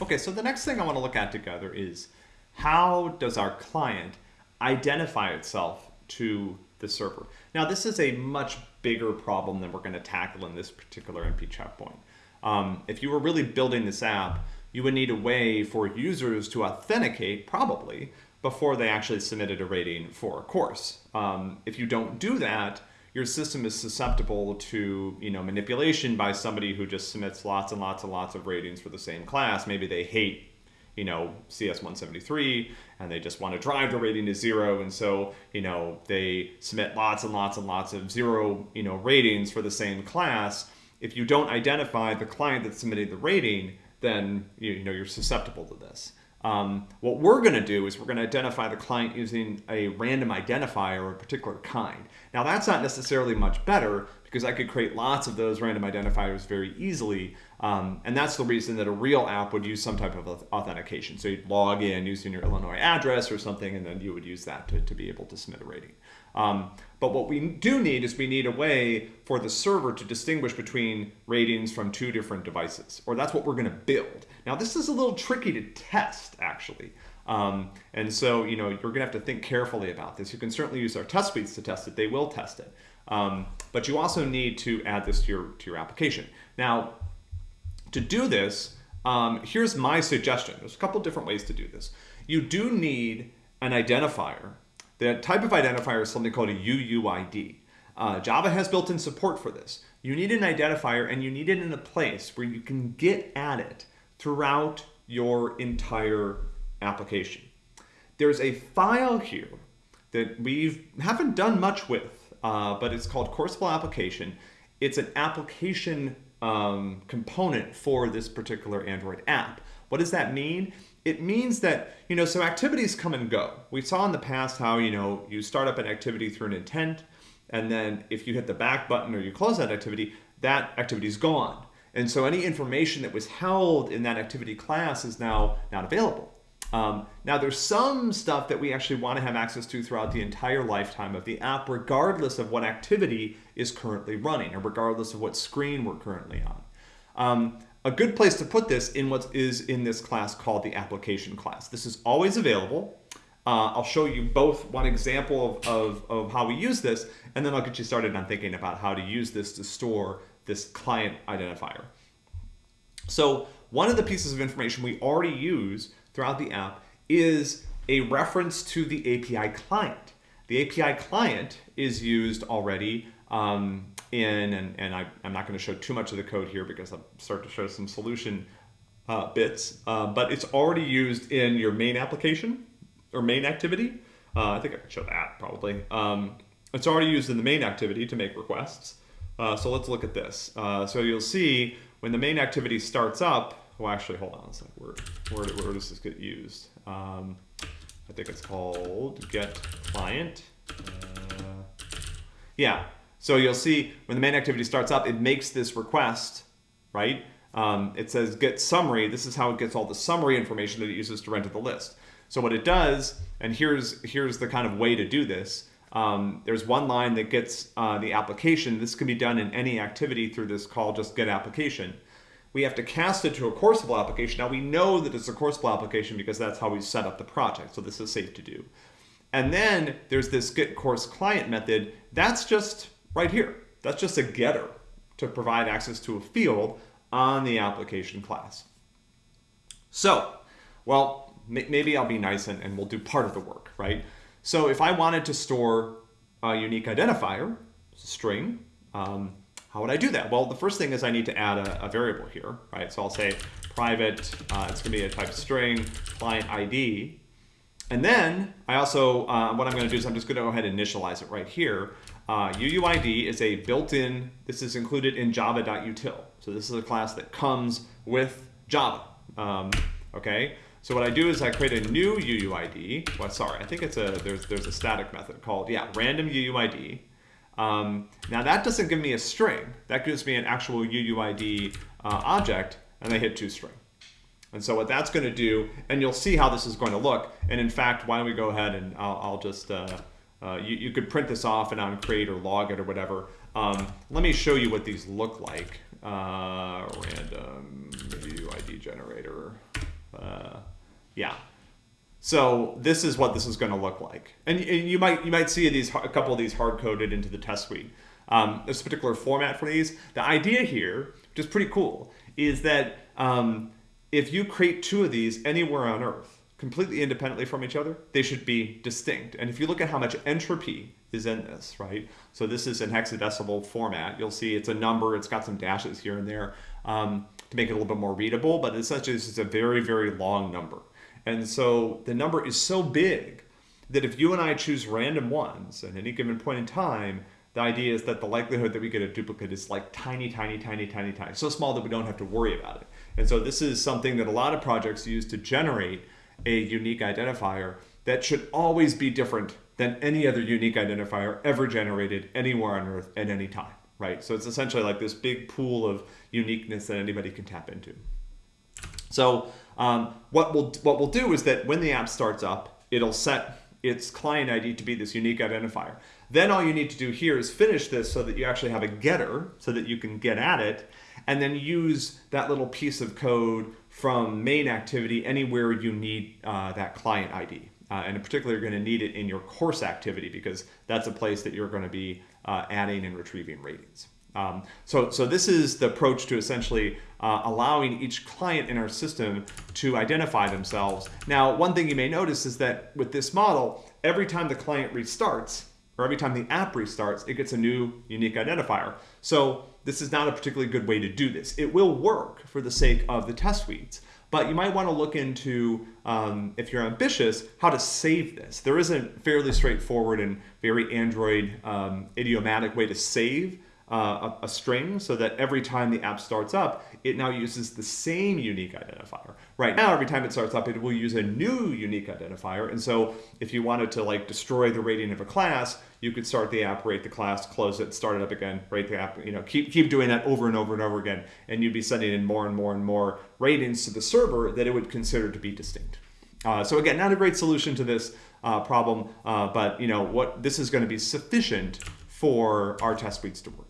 Okay, so the next thing I want to look at together is how does our client identify itself to the server? Now, this is a much bigger problem than we're going to tackle in this particular MP checkpoint. Um, if you were really building this app, you would need a way for users to authenticate, probably, before they actually submitted a rating for a course. Um, if you don't do that, your system is susceptible to you know manipulation by somebody who just submits lots and lots and lots of ratings for the same class. Maybe they hate you know CS 173 and they just want to drive the rating to zero and so you know they submit lots and lots and lots of zero you know ratings for the same class. If you don't identify the client that submitted the rating, then you know you're susceptible to this. Um, what we're going to do is we're going to identify the client using a random identifier of a particular kind. Now that's not necessarily much better because I could create lots of those random identifiers very easily. Um, and that's the reason that a real app would use some type of authentication. So you'd log in using your Illinois address or something, and then you would use that to, to be able to submit a rating. Um, but what we do need is we need a way for the server to distinguish between ratings from two different devices, or that's what we're going to build. Now, this is a little tricky to test, actually. Um, and so, you know, you're going to have to think carefully about this. You can certainly use our test suites to test it. They will test it. Um, but you also need to add this to your, to your application. Now, to do this, um, here's my suggestion. There's a couple different ways to do this. You do need an identifier the type of identifier is something called a UUID. Uh, Java has built-in support for this. You need an identifier and you need it in a place where you can get at it throughout your entire application. There's a file here that we haven't done much with, uh, but it's called Courseflow application. It's an application um, component for this particular Android app. What does that mean? it means that, you know, so activities come and go. We saw in the past how, you know, you start up an activity through an intent, and then if you hit the back button or you close that activity, that activity is gone. And so any information that was held in that activity class is now not available. Um, now there's some stuff that we actually want to have access to throughout the entire lifetime of the app, regardless of what activity is currently running or regardless of what screen we're currently on. Um, a good place to put this in what is in this class called the application class. This is always available. Uh, I'll show you both one example of, of, of how we use this, and then I'll get you started on thinking about how to use this to store this client identifier. So one of the pieces of information we already use throughout the app is a reference to the API client. The API client is used already um, in, and, and I, am not going to show too much of the code here because I'll start to show some solution uh, bits, uh, but it's already used in your main application or main activity. Uh, I think I can show that probably. Um, it's already used in the main activity to make requests. Uh, so let's look at this. Uh, so you'll see when the main activity starts up, well actually hold on a second, where, where, where does this get used? Um, I think it's called get client. Uh, yeah, so you'll see when the main activity starts up, it makes this request, right? Um, it says get summary. This is how it gets all the summary information that it uses to render the list. So what it does, and here's, here's the kind of way to do this. Um, there's one line that gets uh, the application. This can be done in any activity through this call, just get application. We have to cast it to a Courseflow application. Now we know that it's a Courseflow application because that's how we set up the project. So this is safe to do. And then there's this get course client method. That's just right here. That's just a getter to provide access to a field on the application class. So, well, maybe I'll be nice and, and we'll do part of the work, right? So if I wanted to store a unique identifier, string, um, how would I do that? Well, the first thing is I need to add a, a variable here, right? So I'll say private, uh, it's gonna be a type string, client ID. And then I also, uh, what I'm gonna do is I'm just gonna go ahead and initialize it right here. Uh, UUID is a built-in, this is included in java.util. So this is a class that comes with Java, um, okay? So what I do is I create a new UUID. Well, sorry, I think it's a, there's, there's a static method called, yeah, random UUID. Um, now that doesn't give me a string. That gives me an actual UUID uh, object, and I hit toString. And so what that's going to do, and you'll see how this is going to look. And in fact, why don't we go ahead and I'll, I'll just, uh, uh, you, you could print this off and on create or log it or whatever. Um, let me show you what these look like. Uh, random UID generator. Uh, yeah. So this is what this is going to look like, and, and you might you might see these a couple of these hard coded into the test suite. Um, this particular format for these. The idea here, which is pretty cool, is that um, if you create two of these anywhere on Earth, completely independently from each other, they should be distinct. And if you look at how much entropy is in this, right? So this is in hexadecimal format. You'll see it's a number. It's got some dashes here and there um, to make it a little bit more readable, but essentially is a very, very long number. And so the number is so big that if you and I choose random ones at any given point in time, the idea is that the likelihood that we get a duplicate is like tiny, tiny, tiny, tiny, tiny, so small that we don't have to worry about it. And so this is something that a lot of projects use to generate a unique identifier that should always be different than any other unique identifier ever generated anywhere on Earth at any time, right? So it's essentially like this big pool of uniqueness that anybody can tap into. So um, what we'll what we'll do is that when the app starts up, it'll set its client ID to be this unique identifier. Then all you need to do here is finish this so that you actually have a getter so that you can get at it and then use that little piece of code from main activity anywhere you need uh, that client ID. Uh, and in particular, you're going to need it in your course activity because that's a place that you're going to be uh, adding and retrieving ratings. Um, so, so this is the approach to essentially uh, allowing each client in our system to identify themselves. Now, one thing you may notice is that with this model, every time the client restarts, or every time the app restarts, it gets a new unique identifier. So this is not a particularly good way to do this. It will work for the sake of the test suites, but you might want to look into, um, if you're ambitious, how to save this. There is a fairly straightforward and very Android um, idiomatic way to save uh, a, string so that every time the app starts up, it now uses the same unique identifier. Right now, every time it starts up, it will use a new unique identifier. And so if you wanted to like destroy the rating of a class, you could start the app, rate the class, close it, start it up again, rate the app, you know, keep, keep doing that over and over and over again. And you'd be sending in more and more and more ratings to the server that it would consider to be distinct. Uh, so again, not a great solution to this uh, problem, uh, but you know what, this is going to be sufficient for our test suites to work.